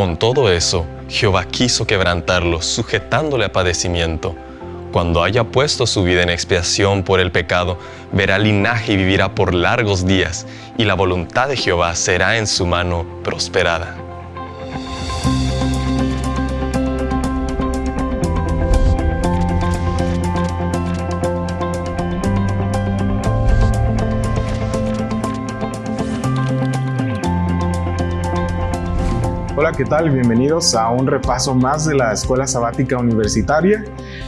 con todo eso, Jehová quiso quebrantarlo, sujetándole a padecimiento. Cuando haya puesto su vida en expiación por el pecado, verá linaje y vivirá por largos días, y la voluntad de Jehová será en su mano prosperada. Hola, ¿qué tal? Bienvenidos a un repaso más de la Escuela Sabática Universitaria.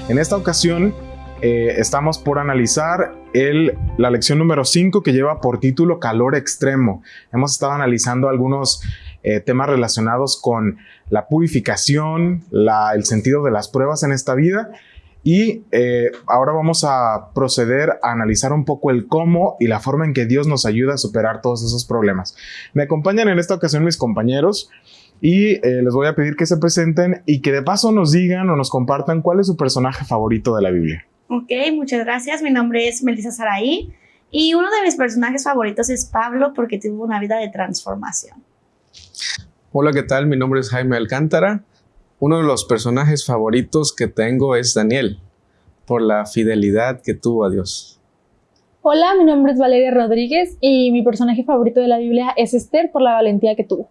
En esta ocasión eh, estamos por analizar el, la lección número 5 que lleva por título Calor Extremo. Hemos estado analizando algunos eh, temas relacionados con la purificación, el sentido de las pruebas en esta vida y eh, ahora vamos a proceder a analizar un poco el cómo y la forma en que Dios nos ayuda a superar todos esos problemas. Me acompañan en esta ocasión mis compañeros y eh, les voy a pedir que se presenten y que de paso nos digan o nos compartan cuál es su personaje favorito de la Biblia. Ok, muchas gracias. Mi nombre es Melissa Saraí y uno de mis personajes favoritos es Pablo porque tuvo una vida de transformación. Hola, ¿qué tal? Mi nombre es Jaime Alcántara. Uno de los personajes favoritos que tengo es Daniel, por la fidelidad que tuvo a Dios. Hola, mi nombre es Valeria Rodríguez y mi personaje favorito de la Biblia es Esther por la valentía que tuvo.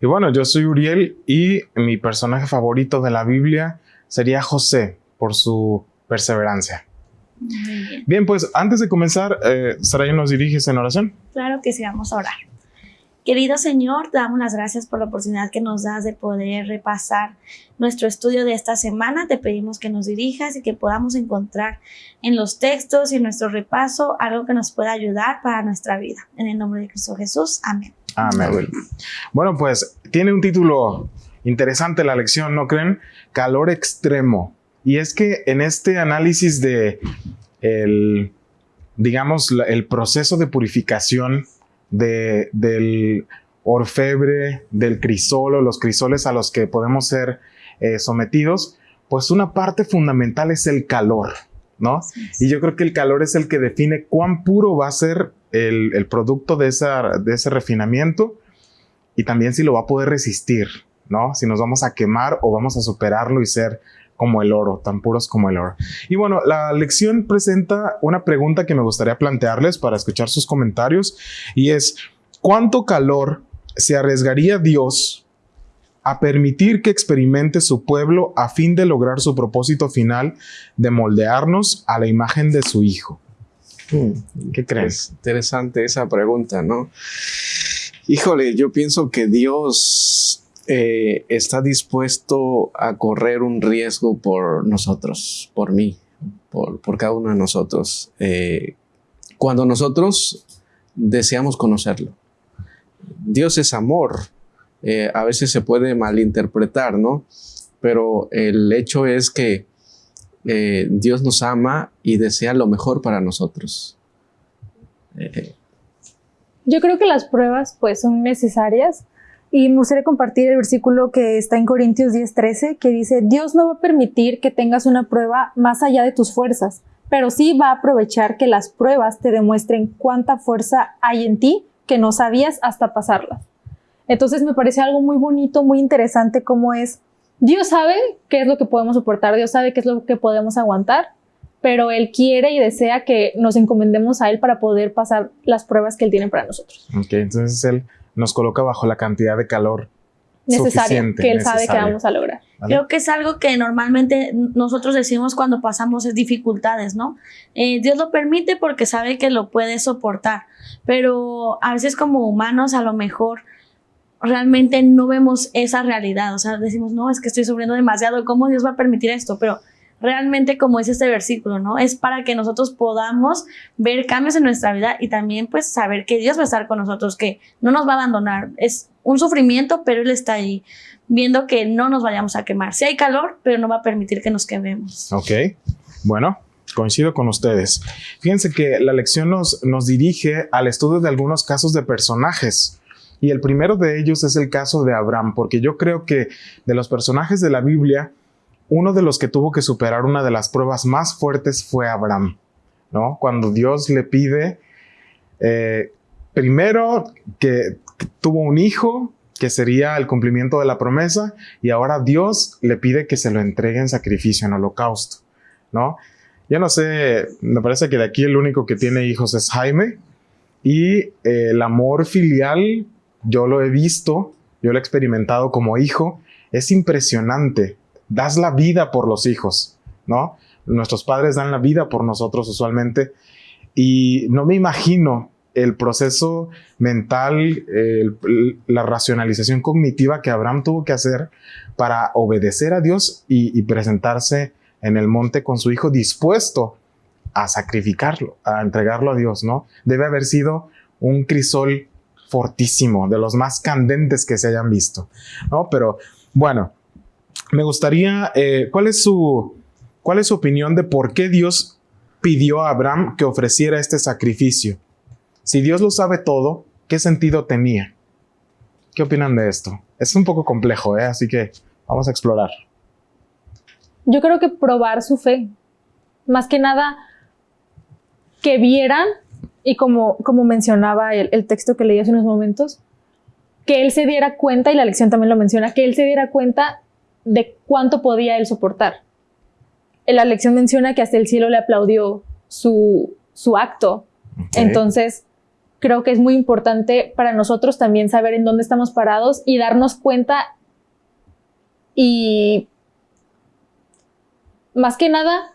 Y bueno, yo soy Uriel y mi personaje favorito de la Biblia sería José por su perseverancia. Bien. pues antes de comenzar, eh, Saray, ¿nos diriges en oración? Claro que sí, vamos a orar. Querido Señor, damos las gracias por la oportunidad que nos das de poder repasar nuestro estudio de esta semana. Te pedimos que nos dirijas y que podamos encontrar en los textos y en nuestro repaso algo que nos pueda ayudar para nuestra vida. En el nombre de Cristo Jesús. Amén. Amén. Bueno, pues tiene un título interesante la lección, ¿no creen? Calor extremo. Y es que en este análisis de el, digamos, el proceso de purificación de, del orfebre, del crisolo, los crisoles a los que podemos ser eh, sometidos, pues una parte fundamental es el calor, ¿no? Y yo creo que el calor es el que define cuán puro va a ser el, producto de, de ese refinamiento y también si lo va a poder resistir, ¿no? Si nos vamos a quemar o vamos a superarlo y ser como el oro, tan puros como el oro. Y bueno, la lección presenta una pregunta que me gustaría plantearles para escuchar sus comentarios y es, ¿cuánto calor se arriesgaría Dios a permitir que experimente su pueblo a fin de lograr su propósito final de moldearnos a la imagen de su Hijo? Hmm, ¿Qué crees? interesante esa pregunta, ¿no? Híjole, yo pienso que Dios eh, está dispuesto a correr un riesgo por nosotros, por mí, por, cada uno de nosotros, eh, cuando nosotros deseamos conocerlo. Dios es amor, eh, a veces se puede malinterpretar, ¿no? Pero el hecho es que Dios nos ama y desea lo mejor para nosotros. Yo creo que las pruebas pues son necesarias y me gustaría compartir el versículo que está en Corintios 10:13 que dice, Dios no va a permitir que tengas una prueba más allá de tus fuerzas, pero sí va a aprovechar que las pruebas te demuestren cuánta fuerza hay en ti que no sabías hasta pasarlas. Entonces me parece algo muy bonito, muy interesante como es, Dios sabe qué es lo que podemos soportar, Dios sabe qué es lo que podemos aguantar pero Él quiere y desea que nos encomendemos a Él para poder pasar las pruebas que Él tiene para nosotros. Ok, entonces Él nos coloca bajo la cantidad de calor necesaria que Él sabe que vamos a lograr. Creo que es algo que normalmente nosotros decimos cuando pasamos dificultades, ¿no? Eh, Dios lo permite porque sabe que lo puede soportar, pero a veces como humanos a lo mejor realmente no vemos esa realidad, o sea, decimos, no, es que estoy sufriendo demasiado, ¿cómo Dios va a permitir esto? Pero realmente como es este versículo, ¿no? Es para que nosotros podamos ver cambios en nuestra vida y también pues saber que Dios va a estar con nosotros, que no nos va a abandonar. Es un sufrimiento, pero Él está ahí viendo que no nos vayamos a quemar. Sí hay calor, pero no va a permitir que nos quememos. Ok, bueno. Coincido con ustedes. Fíjense que la lección nos, nos dirige al estudio de algunos casos de personajes. Y el primero de ellos es el caso de Abraham, porque yo creo que de los personajes de la Biblia, uno de los que tuvo que superar una de las pruebas más fuertes fue Abraham, ¿no? Cuando Dios le pide, eh, primero que, tuvo un hijo, que sería el cumplimiento de la promesa, y ahora Dios le pide que se lo entregue en sacrificio, en holocausto, ¿no? Yo no sé, me parece que de aquí el único que tiene hijos es Jaime, y eh, el amor filial, yo lo he visto, yo lo he experimentado como hijo, es impresionante. Das la vida por los hijos, ¿no? Nuestros padres dan la vida por nosotros usualmente y no me imagino el proceso mental, la racionalización cognitiva que Abraham tuvo que hacer para obedecer a Dios y, presentarse en el monte con su hijo dispuesto a sacrificarlo, a entregarlo a Dios, ¿no? Debe haber sido un crisol fortísimo, de los más candentes que se hayan visto, ¿no? Pero bueno, me gustaría, eh, ¿cuál, es su, ¿cuál es su opinión de por qué Dios pidió a Abraham que ofreciera este sacrificio? Si Dios lo sabe todo, ¿qué sentido tenía? ¿Qué opinan de esto? Es un poco complejo, ¿eh? así que vamos a explorar. Yo creo que probar su fe. Más que nada, que vieran, y como, como mencionaba el, el texto que leí hace unos momentos, que él se diera cuenta, y la lección también lo menciona, que él se diera cuenta de cuánto podía él soportar. La lección menciona que hasta el cielo le aplaudió su, su acto. Entonces, creo que es muy importante para nosotros también saber en dónde estamos parados y darnos cuenta y más que nada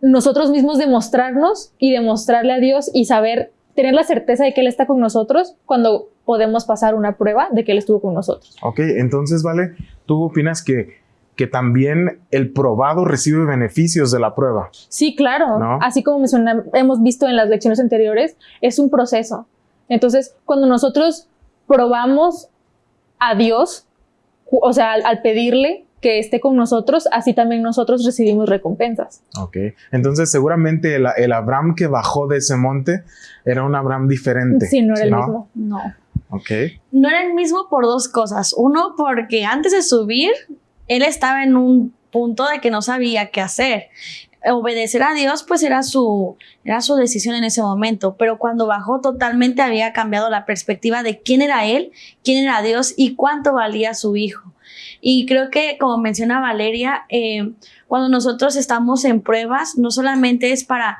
nosotros mismos demostrarnos y demostrarle a Dios y saber tener la certeza de que Él está con nosotros cuando podemos pasar una prueba de que Él estuvo con nosotros. Ok, entonces, Vale, ¿tú opinas que, que también el probado recibe beneficios de la prueba? Sí, claro. Así como hemos visto en las lecciones anteriores, es un proceso. Entonces, cuando nosotros probamos a Dios, o sea, al pedirle, que esté con nosotros, así también nosotros recibimos recompensas. Ok, entonces seguramente el, Abraham que bajó de ese monte era un Abraham diferente. Sí, no era el mismo. No. Ok. No era el mismo por dos cosas. Uno, porque antes de subir, él estaba en un punto de que no sabía qué hacer. Obedecer a Dios, pues era su, era su decisión en ese momento, pero cuando bajó totalmente había cambiado la perspectiva de quién era él, quién era Dios y cuánto valía su hijo. Y creo que, como menciona Valeria, eh, cuando nosotros estamos en pruebas, no solamente es para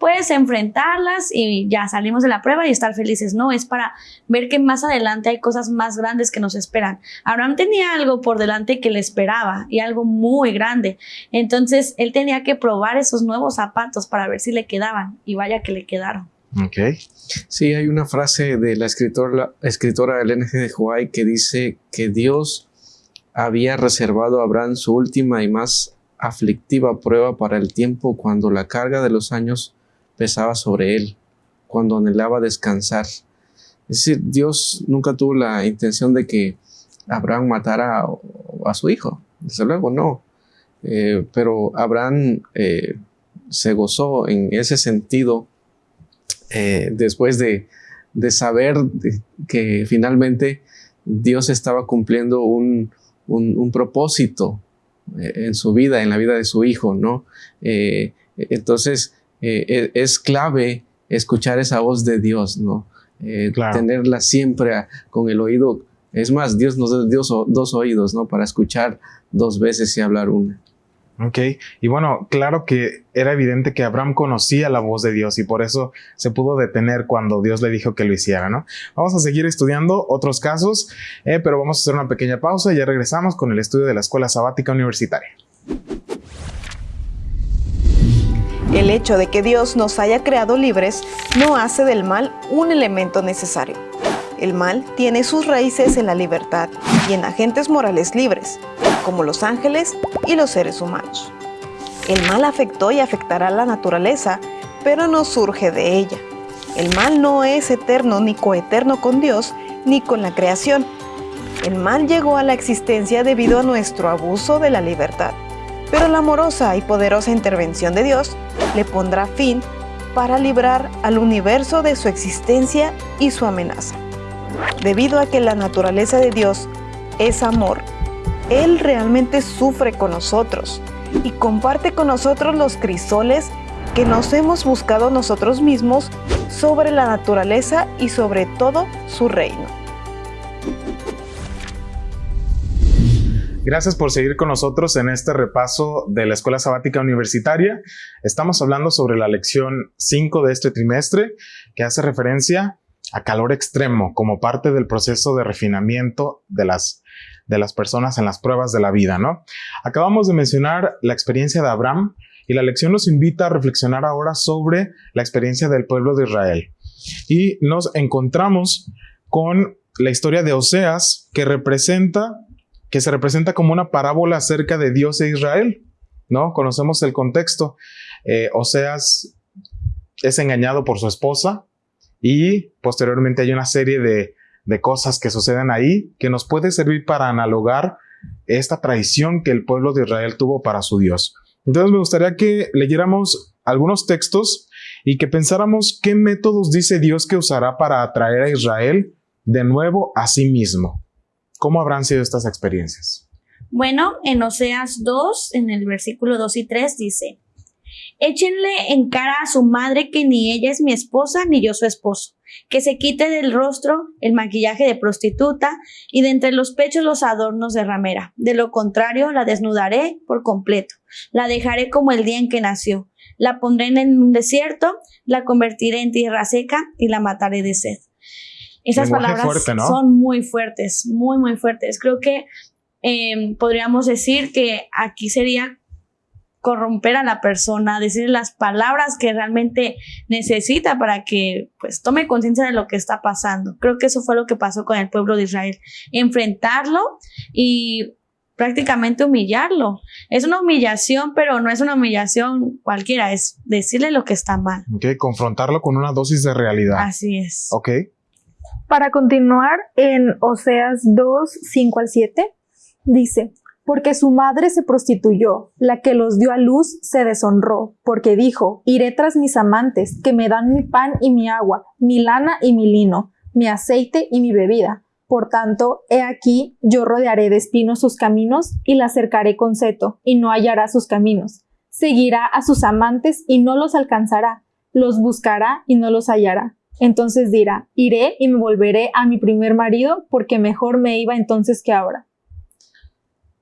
puedes enfrentarlas y ya salimos de la prueba y estar felices. No, es para ver que más adelante hay cosas más grandes que nos esperan. Abraham tenía algo por delante que le esperaba y algo muy grande. Entonces, él tenía que probar esos nuevos zapatos para ver si le quedaban y vaya que le quedaron. Ok. Sí, hay una frase de la escritora, escritora Elena G. de Huay que dice que Dios había reservado a Abraham su última y más aflictiva prueba para el tiempo cuando la carga de los años pesaba sobre él, cuando anhelaba descansar. Es decir, Dios nunca tuvo la intención de que Abraham matara a, su hijo, desde luego no. Eh, pero Abraham eh, se gozó en ese sentido eh, después de, saber que finalmente Dios estaba cumpliendo un, un, propósito eh, en su vida, en la vida de su hijo, ¿no? Eh, entonces, eh, e, es clave escuchar esa voz de Dios, ¿no? Tenerla siempre con el oído. Es más, Dios nos dio dos oídos, ¿no? Para escuchar dos veces y hablar una. Ok, y bueno, claro que era evidente que Abraham conocía la voz de Dios y por eso se pudo detener cuando Dios le dijo que lo hiciera, ¿no? Vamos a seguir estudiando otros casos, eh, pero vamos a hacer una pequeña pausa y ya regresamos con el estudio de la Escuela Sabática Universitaria. El hecho de que Dios nos haya creado libres no hace del mal un elemento necesario. El mal tiene sus raíces en la libertad y en agentes morales libres, como los ángeles y los seres humanos. El mal afectó y afectará a la naturaleza, pero no surge de ella. El mal no es eterno ni coeterno con Dios ni con la creación. El mal llegó a la existencia debido a nuestro abuso de la libertad, pero la amorosa y poderosa intervención de Dios le pondrá fin para librar al universo de su existencia y su amenaza. Debido a que la naturaleza de Dios es amor, Él realmente sufre con nosotros y comparte con nosotros los crisoles que nos hemos buscado nosotros mismos sobre la naturaleza y sobre todo su reino. Gracias por seguir con nosotros en este repaso de la Escuela Sabática Universitaria. Estamos hablando sobre la lección 5 de este trimestre que hace referencia a calor extremo como parte del proceso de refinamiento de las, de las personas en las pruebas de la vida, ¿no? Acabamos de mencionar la experiencia de Abraham y la lección nos invita a reflexionar ahora sobre la experiencia del pueblo de Israel. Y nos encontramos con la historia de Oseas que representa que se representa como una parábola acerca de Dios e Israel, ¿no? Conocemos el contexto. Eh, Oseas es engañado por su esposa y posteriormente hay una serie de, de cosas que suceden ahí que nos puede servir para analogar esta traición que el pueblo de Israel tuvo para su Dios. Entonces me gustaría que leyéramos algunos textos y que pensáramos qué métodos dice Dios que usará para atraer a Israel de nuevo a sí mismo. ¿Cómo habrán sido estas experiencias? Bueno, en Oseas 2, en el versículo 2 y 3 dice, Échenle en cara a su madre que ni ella es mi esposa ni yo su esposo, que se quite del rostro el maquillaje de prostituta y de entre los pechos los adornos de ramera. De lo contrario, la desnudaré por completo, la dejaré como el día en que nació, la pondré en un desierto, la convertiré en tierra seca y la mataré de sed. Esas palabras son muy fuertes, muy, muy fuertes. Creo que em, podríamos decir que aquí sería corromper a la persona, decir las palabras que realmente necesita para que pues tome conciencia de lo que está pasando. Creo que eso fue lo que pasó con el pueblo de Israel, enfrentarlo y prácticamente humillarlo. Es una humillación, pero no es una humillación cualquiera, es decirle lo que está mal. Ok, confrontarlo con una dosis de realidad. Así es. Ok. Para continuar, en Oseas 2, 5 al 7, dice, porque su madre se prostituyó, la que los dio a luz se deshonró, porque dijo, iré tras mis amantes, que me dan mi pan y mi agua, mi lana y mi lino, mi aceite y mi bebida. Por tanto, he aquí, yo rodearé de espinos sus caminos y la cercaré con seto, y no hallará sus caminos. Seguirá a sus amantes y no los alcanzará, los buscará y no los hallará entonces dirá, iré y me volveré a mi primer marido porque mejor me iba entonces que ahora.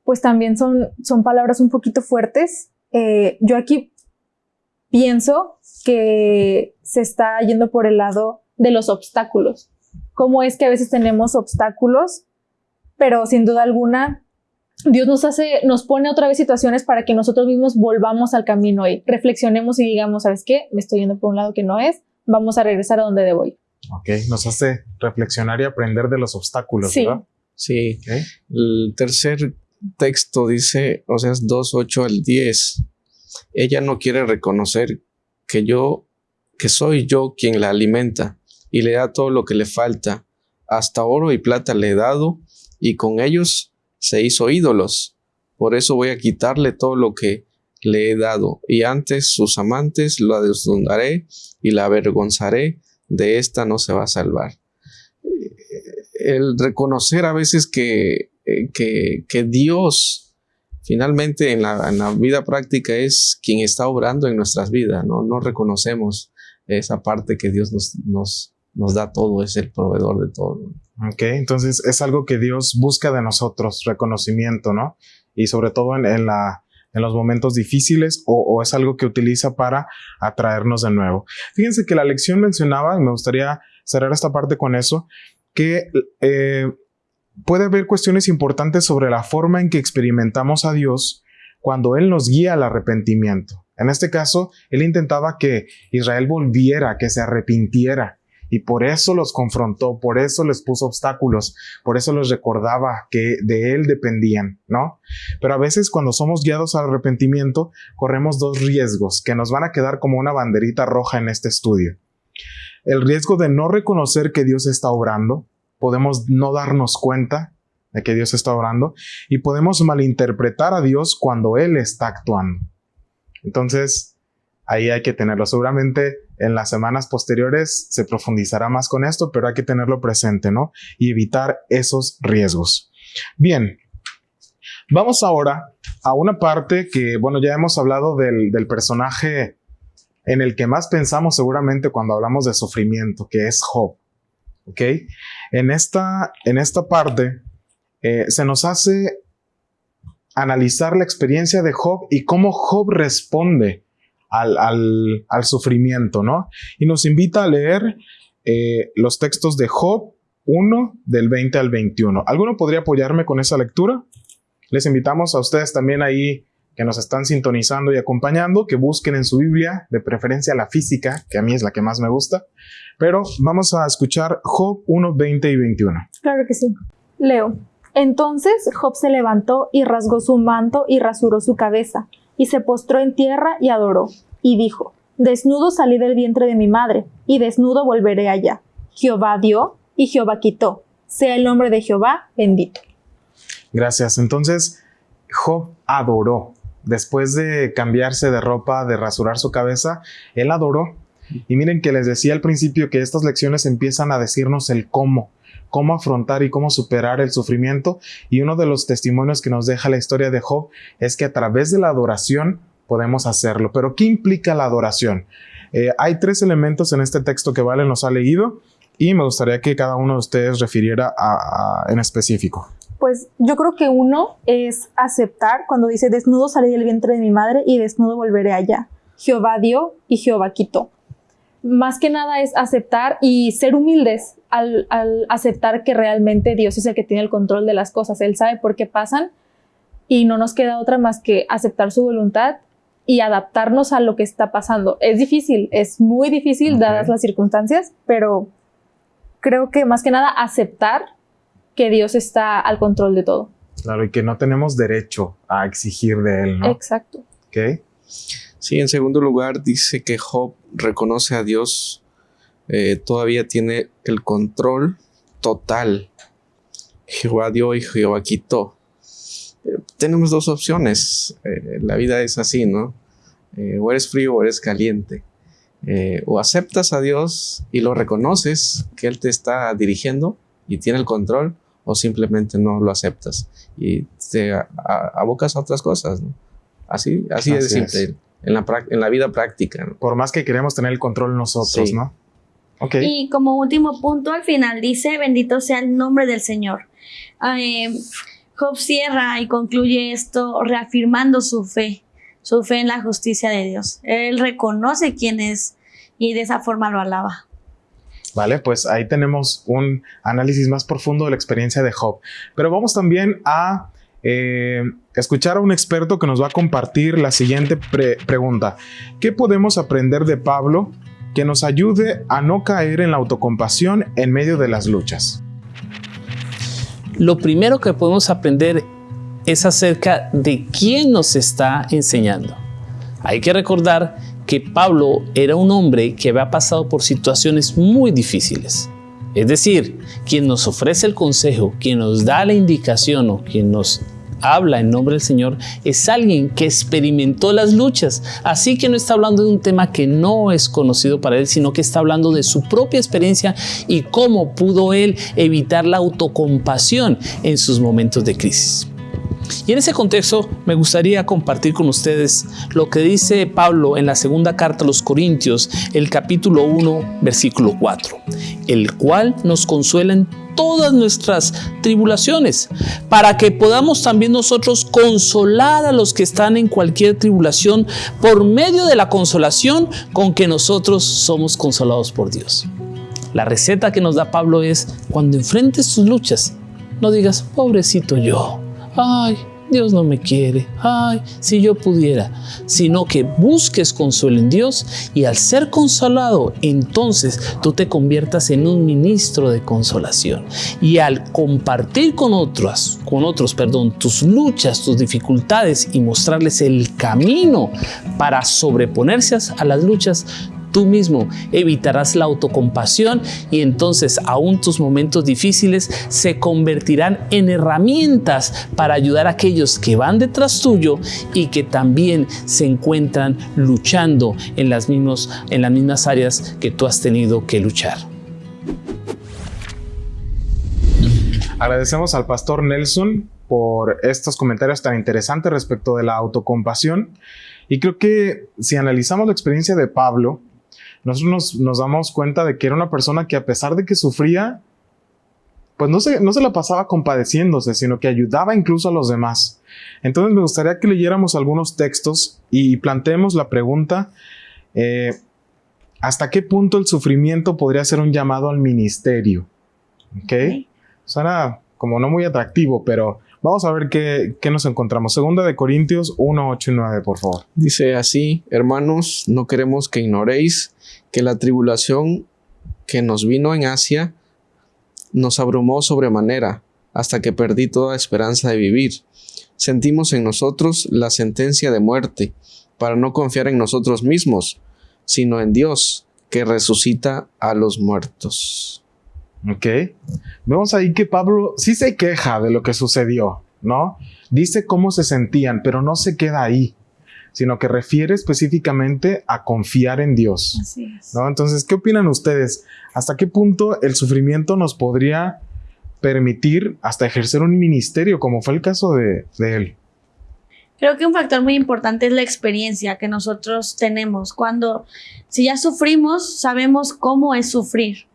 Pues también son, son palabras un poquito fuertes. Eh, yo aquí pienso que se está yendo por el lado de los obstáculos. Cómo es que a veces tenemos obstáculos, pero sin duda alguna Dios nos hace, nos pone otra vez situaciones para que nosotros mismos volvamos al camino y reflexionemos y digamos, ¿sabes qué? Me estoy yendo por un lado que no es, vamos a regresar a donde debo ir. Ok, nos hace reflexionar y aprender de los obstáculos, sí. ¿verdad? Sí. El tercer texto dice, o sea, es 2, 8 al 10. Ella no quiere reconocer que yo, que soy yo quien la alimenta y le da todo lo que le falta. Hasta oro y plata le he dado y con ellos se hizo ídolos. Por eso voy a quitarle todo lo que le he dado, y antes sus amantes la desnudaré y la avergonzaré, de esta no se va a salvar. El reconocer a veces que, eh, que, que Dios finalmente en la, vida práctica es quien está obrando en nuestras vidas, ¿no? No reconocemos esa parte que Dios nos, nos, nos da todo, es el proveedor de todo. Ok, entonces es algo que Dios busca de nosotros, reconocimiento, ¿no? Y sobre todo en la en los momentos difíciles o, es algo que utiliza para atraernos de nuevo. Fíjense que la lección mencionaba, y me gustaría cerrar esta parte con eso, que eh, puede haber cuestiones importantes sobre la forma en que experimentamos a Dios cuando Él nos guía al arrepentimiento. En este caso, Él intentaba que Israel volviera, que se arrepintiera. Y por eso los confrontó, por eso les puso obstáculos, por eso les recordaba que de Él dependían, ¿no? Pero a veces cuando somos guiados al arrepentimiento, corremos dos riesgos que nos van a quedar como una banderita roja en este estudio. El riesgo de no reconocer que Dios está obrando, podemos no darnos cuenta de que Dios está obrando y podemos malinterpretar a Dios cuando Él está actuando. Entonces, ahí hay que tenerlo. Seguramente en las semanas posteriores se profundizará más con esto, pero hay que tenerlo presente, ¿no? Y evitar esos riesgos. Bien, vamos ahora a una parte que, bueno, ya hemos hablado del, personaje en el que más pensamos seguramente cuando hablamos de sufrimiento, que es Job. ¿Ok? En esta, en esta parte eh, se nos hace analizar la experiencia de Job y cómo Job responde al, al, sufrimiento, ¿no? Y nos invita a leer eh, los textos de Job 1 del 20 al 21. ¿Alguno podría apoyarme con esa lectura? Les invitamos a ustedes también ahí que nos están sintonizando y acompañando, que busquen en su Biblia, de preferencia la física, que a mí es la que más me gusta. Pero vamos a escuchar Job 1, 20 y 21. Claro que sí. Leo. Entonces Job se levantó y rasgó su manto y rasuró su cabeza, y se postró en tierra y adoró, y dijo, Desnudo salí del vientre de mi madre, y desnudo volveré allá. Jehová dio, y Jehová quitó. Sea el nombre de Jehová bendito. Gracias. Entonces, Job adoró después de cambiarse de ropa, de rasurar su cabeza, él adoró. Y miren que les decía al principio que estas lecciones empiezan a decirnos el cómo, cómo afrontar y cómo superar el sufrimiento. Y uno de los testimonios que nos deja la historia de Job es que a través de la adoración podemos hacerlo. Pero ¿qué implica la adoración? Eh, hay tres elementos en este texto que Vale nos ha leído y me gustaría que cada uno de ustedes refiriera en específico. Pues yo creo que uno es aceptar cuando dice desnudo salí del vientre de mi madre y desnudo volveré allá. Jehová dio y Jehová quitó. Más que nada es aceptar y ser humildes al, aceptar que realmente Dios es el que tiene el control de las cosas. Él sabe por qué pasan y no nos queda otra más que aceptar su voluntad y adaptarnos a lo que está pasando. Es difícil, es muy difícil dadas las circunstancias, pero creo que más que nada aceptar que Dios está al control de todo. Claro, y que no tenemos derecho a exigir de Él, ¿no? Exacto. ¿Ok? Sí, en segundo lugar dice que Job reconoce a Dios, eh, todavía tiene el control total. Jehová dio y Jehová quitó. Eh, tenemos dos opciones. Eh, la vida es así, ¿no? o eres frío o eres caliente. o aceptas a Dios y lo reconoces que Él te está dirigiendo y tiene el control, o simplemente no lo aceptas y te abocas a otras cosas. Así, así, es simple. En la, en la vida práctica. Por más que queremos tener el control nosotros, ¿no? Okay. Y como último punto, al final dice, bendito sea el nombre del Señor. Eh, Job cierra y concluye esto reafirmando su fe, su fe en la justicia de Dios. Él reconoce quién es y de esa forma lo alaba. Vale, pues ahí tenemos un análisis más profundo de la experiencia de Job. Pero vamos también a eh, escuchar a un experto que nos va a compartir la siguiente pregunta. ¿Qué podemos aprender de Pablo que nos ayude a no caer en la autocompasión en medio de las luchas? Lo primero que podemos aprender es acerca de quién nos está enseñando. Hay que recordar que Pablo era un hombre que había pasado por situaciones muy difíciles. Es decir, quien nos ofrece el consejo, quien nos da la indicación o quien nos habla en nombre del Señor es alguien que experimentó las luchas. Así que no está hablando de un tema que no es conocido para él, sino que está hablando de su propia experiencia y cómo pudo él evitar la autocompasión en sus momentos de crisis. Y en ese contexto me gustaría compartir con ustedes lo que dice Pablo en la segunda carta a los Corintios, el capítulo 1, versículo 4, el cual nos consuela en todas nuestras tribulaciones, para que podamos también nosotros consolar a los que están en cualquier tribulación por medio de la consolación con que nosotros somos consolados por Dios. La receta que nos da Pablo es, cuando enfrentes tus luchas, no digas, pobrecito yo, ay, Dios no me quiere, ay, si yo pudiera, sino que busques consuelo en Dios y al ser consolado, entonces tú te conviertas en un ministro de consolación. Y al compartir con otros, con otros, perdón, tus luchas, tus dificultades y mostrarles el camino para sobreponerse a las luchas, tú mismo evitarás la autocompasión y entonces aún tus momentos difíciles se convertirán en herramientas para ayudar a aquellos que van detrás tuyo y que también se encuentran luchando en las, mismos, en las mismas áreas que tú has tenido que luchar. Agradecemos al pastor Nelson por estos comentarios tan interesantes respecto de la autocompasión. Y creo que si analizamos la experiencia de Pablo, nosotros nos, damos cuenta de que era una persona que a pesar de que sufría, pues no se, no se la pasaba compadeciéndose, sino que ayudaba incluso a los demás. Entonces me gustaría que leyéramos algunos textos y planteemos la pregunta, eh, ¿hasta qué punto el sufrimiento podría ser un llamado al ministerio? ¿Ok? Suena como no muy atractivo, pero vamos a ver qué, qué, nos encontramos. Segunda de Corintios 1, 8 y 9, por favor. Dice así, hermanos, no queremos que ignoréis que la tribulación que nos vino en Asia nos abrumó sobremanera, hasta que perdí toda esperanza de vivir. Sentimos en nosotros la sentencia de muerte, para no confiar en nosotros mismos, sino en Dios, que resucita a los muertos. Ok. Vemos ahí que Pablo sí se queja de lo que sucedió, ¿no? Dice cómo se sentían, pero no se queda ahí, sino que refiere específicamente a confiar en Dios. Así es. ¿no? Entonces, ¿qué opinan ustedes? ¿Hasta qué punto el sufrimiento nos podría permitir hasta ejercer un ministerio, como fue el caso de, de él? Creo que un factor muy importante es la experiencia que nosotros tenemos. Cuando, si ya sufrimos, sabemos cómo es sufrir.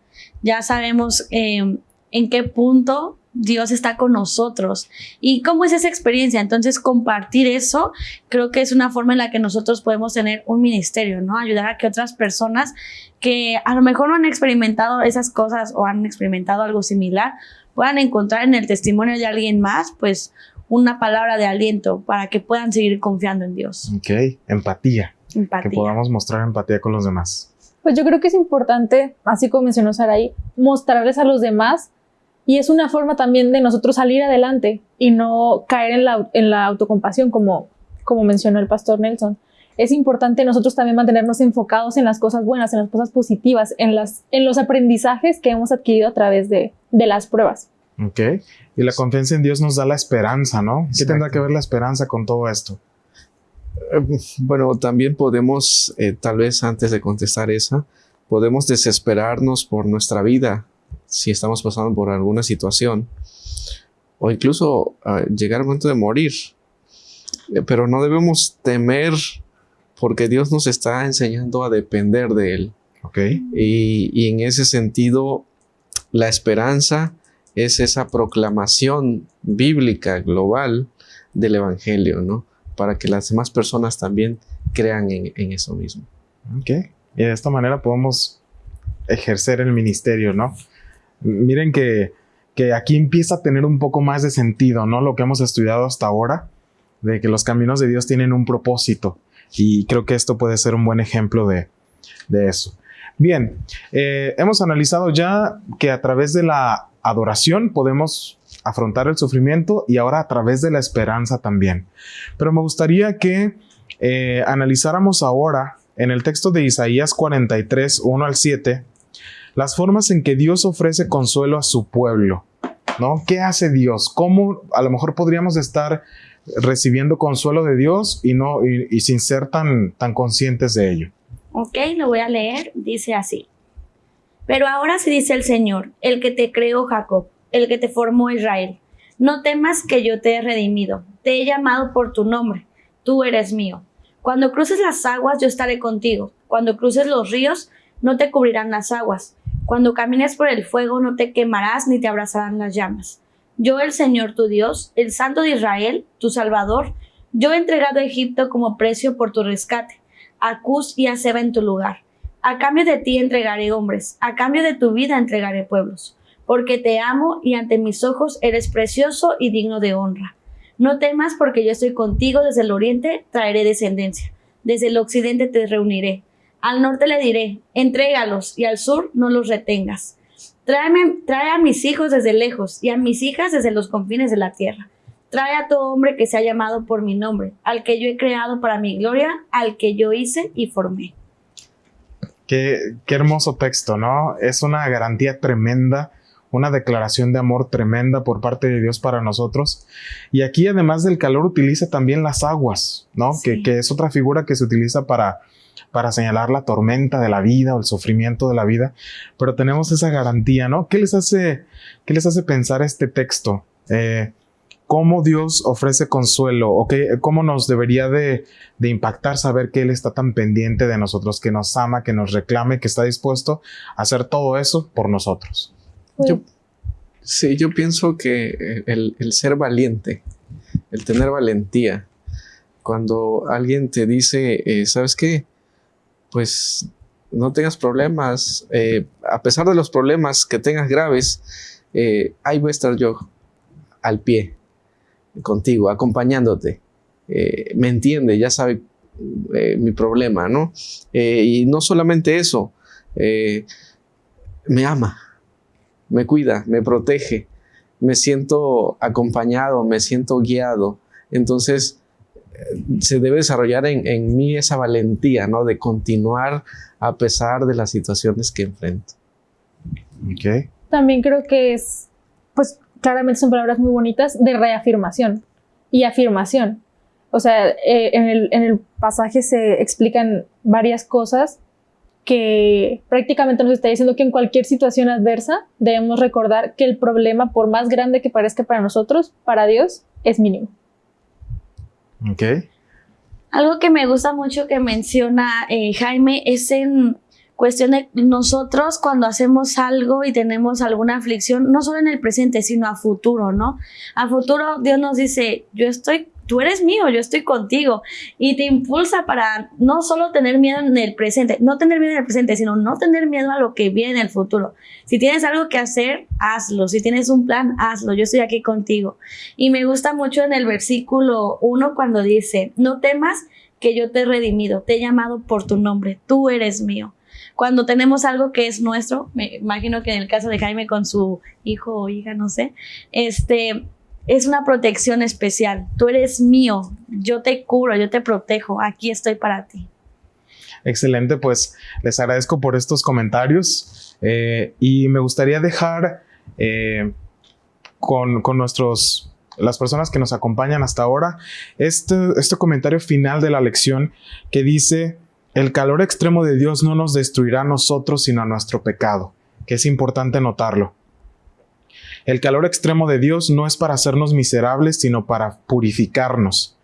Ya sabemos eh, en qué punto Dios está con nosotros. ¿Y cómo es esa experiencia? Entonces, compartir eso creo que es una forma en la que nosotros podemos tener un ministerio, ¿no? Ayudar a que otras personas que a lo mejor no han experimentado esas cosas o han experimentado algo similar, puedan encontrar en el testimonio de alguien más, pues, una palabra de aliento para que puedan seguir confiando en Dios. Ok, empatía. Empatía. Que podamos mostrar empatía con los demás. Pues yo creo que es importante, así como mencionó Saraí, mostrarles a los demás y es una forma también de nosotros salir adelante y no caer en la, en la autocompasión, como, como mencionó el pastor Nelson. Es importante nosotros también mantenernos enfocados en las cosas buenas, en las cosas positivas, en, las, en los aprendizajes que hemos adquirido a través de, de las pruebas. Ok. Y la confianza en Dios nos da la esperanza, ¿no? ¿Qué tendrá que ver la esperanza con todo esto? Eh, bueno, también podemos, eh, tal vez antes de contestar esa, podemos desesperarnos por nuestra vida si estamos pasando por alguna situación o incluso uh, llegar al momento de morir. Eh, pero no debemos temer porque Dios nos está enseñando a depender de Él. Ok. Y, y en ese sentido, la esperanza es esa proclamación bíblica global del Evangelio, ¿no? Para que las demás personas también crean en, eso mismo. Ok. Y de esta manera podemos ejercer el ministerio, ¿no? Miren que, que aquí empieza a tener un poco más de sentido, ¿no? Lo que hemos estudiado hasta ahora, de que los caminos de Dios tienen un propósito. Y creo que esto puede ser un buen ejemplo de, de eso. Bien, eh, hemos analizado ya que a través de la adoración podemos afrontar el sufrimiento y ahora a través de la esperanza también. Pero me gustaría que eh, analizáramos ahora en el texto de Isaías 43, 1 al 7, las formas en que Dios ofrece consuelo a su pueblo. ¿no? ¿Qué hace Dios? ¿Cómo a lo mejor podríamos estar recibiendo consuelo de Dios y, no, y, sin ser tan, tan conscientes de ello? Ok, lo voy a leer. Dice así. Pero ahora se dice el Señor, el que te creó Jacob, el que te formó Israel. No temas que yo te he redimido, te he llamado por tu nombre, tú eres mío. Cuando cruces las aguas, yo estaré contigo. Cuando cruces los ríos, no te cubrirán las aguas. Cuando camines por el fuego, no te quemarás ni te abrazarán las llamas. Yo, el Señor tu Dios, el Santo de Israel, tu Salvador, yo he entregado a Egipto como precio por tu rescate, a y a Seba en tu lugar. A cambio de ti entregaré hombres, a cambio de tu vida entregaré pueblos, porque te amo y ante mis ojos eres precioso y digno de honra. No temas porque yo estoy contigo desde el oriente, traeré descendencia, desde el occidente te reuniré. Al norte le diré, entrégalos, y al sur no los retengas. Tráeme, trae a mis hijos desde lejos y a mis hijas desde los confines de la tierra. Trae a todo hombre que se ha llamado por mi nombre, al que yo he creado para mi gloria, al que yo hice y formé. Qué, hermoso texto, ¿no? Es una garantía tremenda, una declaración de amor tremenda por parte de Dios para nosotros. Y aquí, además del calor, utiliza también las aguas, ¿no? Sí. Que, que, es otra figura que se utiliza para, para señalar la tormenta de la vida o el sufrimiento de la vida. Pero tenemos esa garantía, ¿no? ¿Qué les hace, qué les hace pensar este texto? Eh, cómo Dios ofrece consuelo o qué, cómo nos debería de, de, impactar saber que Él está tan pendiente de nosotros, que nos ama, que nos reclame, que está dispuesto a hacer todo eso por nosotros. Pues, Sí, yo pienso que el, ser valiente, el tener valentía, cuando alguien te dice, eh, ¿sabes qué? Pues no tengas problemas, eh, a pesar de los problemas que tengas graves, eh, ahí voy a estar yo al pie, contigo, acompañándote. me entiende, ya sabe mi problema, ¿no? y no solamente eso, me ama, me cuida, me protege, me siento acompañado, me siento guiado. Entonces, eh, se debe desarrollar en, mí esa valentía, ¿no? De continuar a pesar de las situaciones que enfrento. Okay. También creo que es, pues claramente son palabras muy bonitas de reafirmación y afirmación. O sea, eh, en, el, en el pasaje se explican varias cosas que prácticamente nos está diciendo que en cualquier situación adversa debemos recordar que el problema, por más grande que parezca para nosotros, para Dios es mínimo. Ok. Algo que me gusta mucho que menciona eh, Jaime es en cuestión de nosotros cuando hacemos algo y tenemos alguna aflicción, no solo en el presente, sino a futuro, ¿no? A futuro Dios nos dice, yo estoy tú eres mío, yo estoy contigo. Y te impulsa para no solo tener miedo en el presente, no tener miedo en el presente, sino no tener miedo a lo que viene en el futuro. Si tienes algo que hacer, hazlo. Si tienes un plan, hazlo. Yo estoy aquí contigo. Y me gusta mucho en el versículo 1 cuando dice, no temas que yo te he redimido, te he llamado por tu nombre, tú eres mío cuando tenemos algo que es nuestro, me imagino que en el caso de Jaime con su hijo o hija, no sé, este, es una protección especial. Tú eres mío, yo te curo, yo te protejo, aquí estoy para ti. Excelente, pues les agradezco por estos comentarios eh, y me gustaría dejar eh, con, nuestros, las personas que nos acompañan hasta ahora, este, este comentario final de la lección que dice, el calor extremo de Dios no nos destruirá a nosotros sino a nuestro pecado, que es importante notarlo. El calor extremo de Dios no es para hacernos miserables, sino para purificarnos.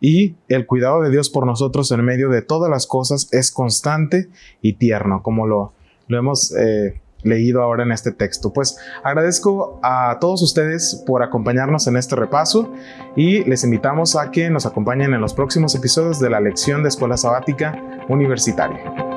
Y el cuidado de Dios por nosotros en medio de todas las cosas es constante y tierno, como lo, lo hemos eh, leído ahora en este texto. Pues agradezco a todos ustedes por acompañarnos en este repaso y les invitamos a que nos acompañen en los próximos episodios de la lección de Escuela Sabática Universitaria.